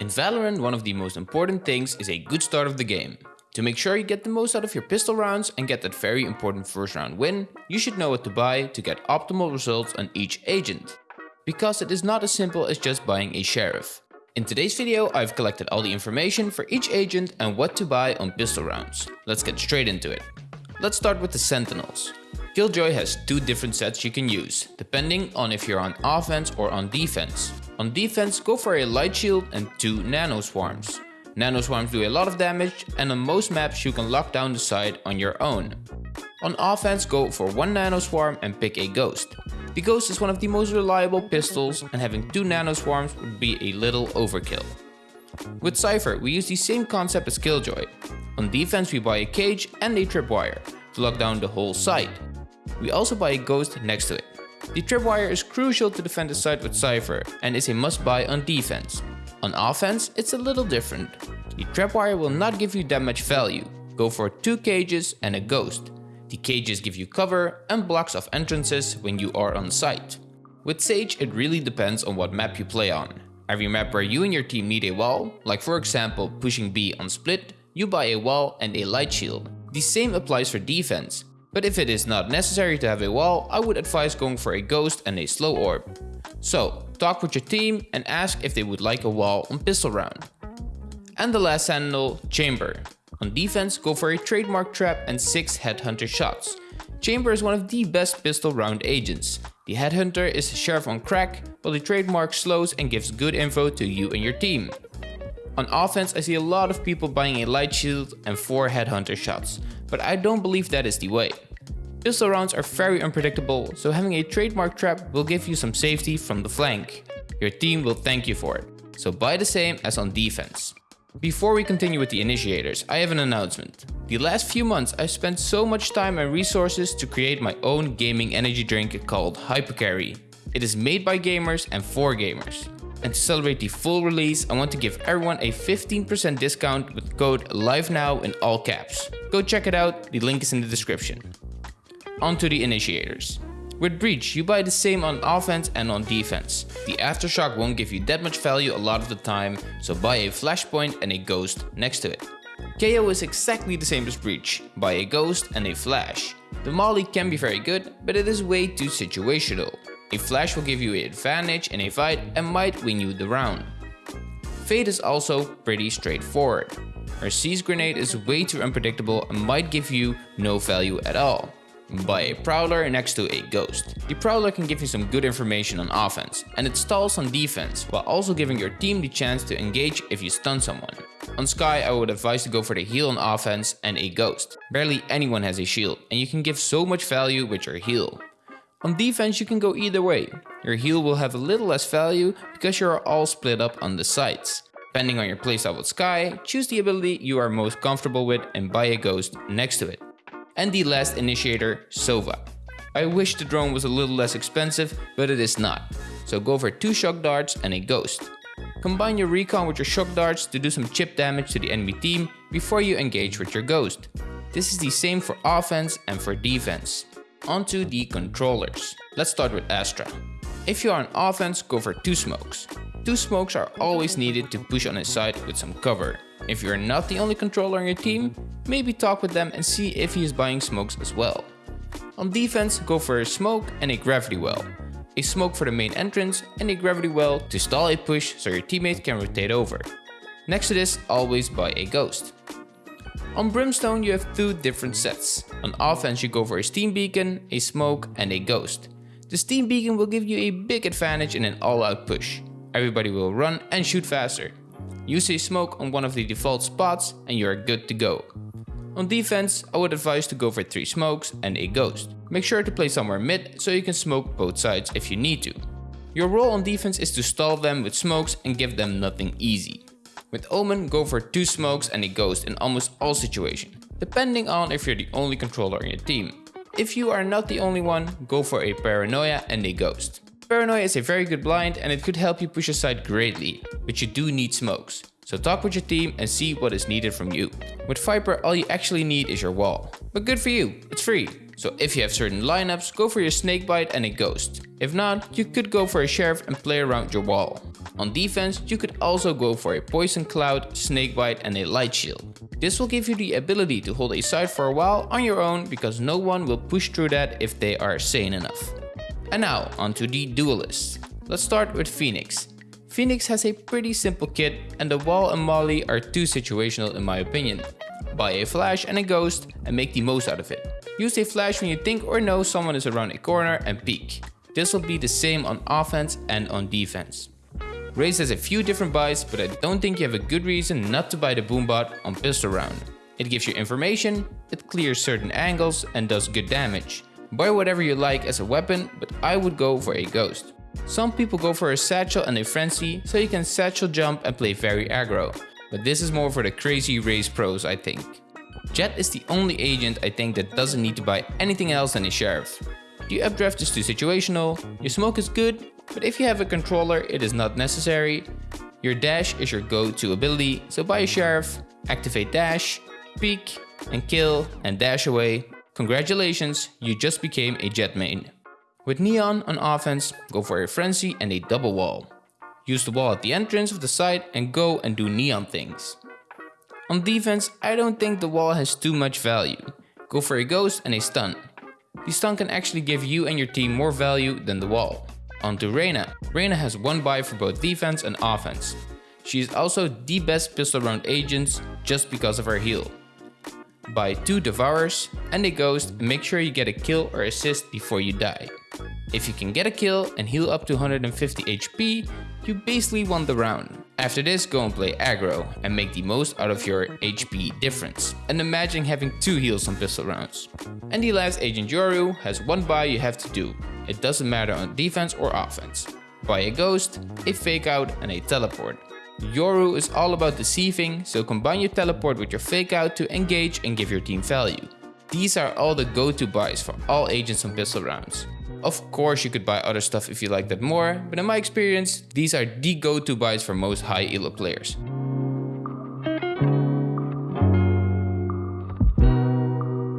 In Valorant, one of the most important things is a good start of the game. To make sure you get the most out of your pistol rounds and get that very important first round win, you should know what to buy to get optimal results on each agent. Because it is not as simple as just buying a sheriff. In today's video, I've collected all the information for each agent and what to buy on pistol rounds. Let's get straight into it. Let's start with the Sentinels. Killjoy has two different sets you can use, depending on if you're on offense or on defense. On defense, go for a light shield and two nano swarms. Nano swarms do a lot of damage and on most maps you can lock down the side on your own. On offense, go for one nano swarm and pick a ghost. The ghost is one of the most reliable pistols and having two nano swarms would be a little overkill. With Cypher, we use the same concept as Killjoy. On defense we buy a cage and a tripwire to lock down the whole site. We also buy a ghost next to it. The tripwire is crucial to defend the site with Cypher and is a must buy on defense. On offense, it's a little different. The tripwire will not give you that much value. Go for two cages and a ghost. The cages give you cover and blocks off entrances when you are on site. With Sage, it really depends on what map you play on. Every map where you and your team need a wall, like for example pushing B on split, you buy a wall and a light shield. The same applies for defense. But if it is not necessary to have a wall, I would advise going for a ghost and a slow orb. So, talk with your team and ask if they would like a wall on pistol round. And the last sentinel, Chamber. On defense, go for a trademark trap and 6 headhunter shots. Chamber is one of the best pistol round agents. The headhunter is sheriff on crack, while the trademark slows and gives good info to you and your team. On offense, I see a lot of people buying a light shield and 4 headhunter shots, but I don't believe that is the way. Pistol rounds are very unpredictable, so having a trademark trap will give you some safety from the flank. Your team will thank you for it, so buy the same as on defense. Before we continue with the initiators, I have an announcement. The last few months I've spent so much time and resources to create my own gaming energy drink called Hypercarry. It is made by gamers and for gamers. And to celebrate the full release, I want to give everyone a 15% discount with code LIVENOW in all caps. Go check it out, the link is in the description. On to the initiators. With Breach, you buy the same on offense and on defense. The Aftershock won't give you that much value a lot of the time, so buy a Flashpoint and a Ghost next to it. KAY/O is exactly the same as Breach, buy a Ghost and a Flash. The Molly can be very good, but it is way too situational. A flash will give you an advantage in a fight and might win you the round. Fade is also pretty straightforward. Her Seize grenade is way too unpredictable and might give you no value at all. Buy a Prowler next to a Ghost. The Prowler can give you some good information on offense, and it stalls on defense, while also giving your team the chance to engage if you stun someone. On Skye, I would advise to go for the heal on offense and a Ghost. Barely anyone has a shield, and you can give so much value with your heal. On defense you can go either way. Your heal will have a little less value because you are all split up on the sides. Depending on your playstyle with Skye, choose the ability you are most comfortable with and buy a ghost next to it. And the last initiator, Sova. I wish the drone was a little less expensive, but it is not. So go for 2 shock darts and a ghost. Combine your recon with your shock darts to do some chip damage to the enemy team before you engage with your ghost. This is the same for offense and for defense. Onto the controllers. Let's start with Astra. If you are on offense, go for 2 smokes. 2 smokes are always needed to push on his side with some cover. If you're not the only controller on your team, maybe talk with them and see if he is buying smokes as well. On defense, go for a smoke and a gravity well. A smoke for the main entrance and a gravity well to stall a push so your teammate can rotate over. Next to this, always buy a ghost. On Brimstone you have two different sets. On offense you go for a Steam Beacon, a Smoke and a Ghost. The Steam Beacon will give you a big advantage in an all-out push. Everybody will run and shoot faster. Use a Smoke on one of the default spots and you are good to go. On defense, I would advise to go for 3 smokes and a ghost. Make sure to play somewhere mid so you can smoke both sides if you need to. Your role on defense is to stall them with smokes and give them nothing easy. With Omen, go for 2 smokes and a ghost in almost all situations, depending on if you're the only controller in your team. If you are not the only one, go for a Paranoia and a ghost. Paranoia is a very good blind and it could help you push aside greatly, but you do need smokes. So talk with your team and see what is needed from you. With Viper, all you actually need is your wall. But good for you, it's free. So if you have certain lineups, go for your Snakebite and a Ghost. If not, you could go for a Sheriff and play around your wall. On defense, you could also go for a Poison Cloud, Snakebite and a Light Shield. This will give you the ability to hold a site for a while on your own because no one will push through that if they are sane enough. And now onto the duelists. Let's start with Phoenix. Phoenix has a pretty simple kit and the wall and molly are too situational in my opinion. Buy a flash and a ghost and make the most out of it. Use a flash when you think or know someone is around a corner and peek. This will be the same on offense and on defense. Raze has a few different buys, but I don't think you have a good reason not to buy the Boombot on pistol round. It gives you information, it clears certain angles and does good damage. Buy whatever you like as a weapon, but I would go for a ghost. Some people go for a satchel and a frenzy, so you can satchel jump and play very aggro. But this is more for the crazy Raze pros I think. Jett is the only agent I think that doesn't need to buy anything else than a sheriff. The updraft is too situational, your smoke is good, but if you have a controller, it is not necessary. Your dash is your go-to ability, so buy a sheriff, activate dash, peek, and kill, and dash away. Congratulations, you just became a Jett main. With Neon on offense, go for a frenzy and a double wall. Use the wall at the entrance of the site and go and do Neon things. On defense, I don't think the wall has too much value. Go for a ghost and a stun. The stun can actually give you and your team more value than the wall. On to Reyna. Reyna has one buy for both defense and offense. She is also the best pistol round agent just because of her heal. Buy 2 Devourers and a Ghost and make sure you get a kill or assist before you die. If you can get a kill and heal up to 150 HP, you basically won the round. After this go and play aggro and make the most out of your HP difference. And imagine having 2 heals on pistol rounds. And the last agent Yoru has one buy you have to do. It doesn't matter on defense or offense. Buy a ghost, a fake out and a teleport. Yoru is all about deceiving, so combine your teleport with your fake out to engage and give your team value. These are all the go-to buys for all agents on pistol rounds. Of course you could buy other stuff if you like that more, but in my experience, these are the go-to buys for most high elo players.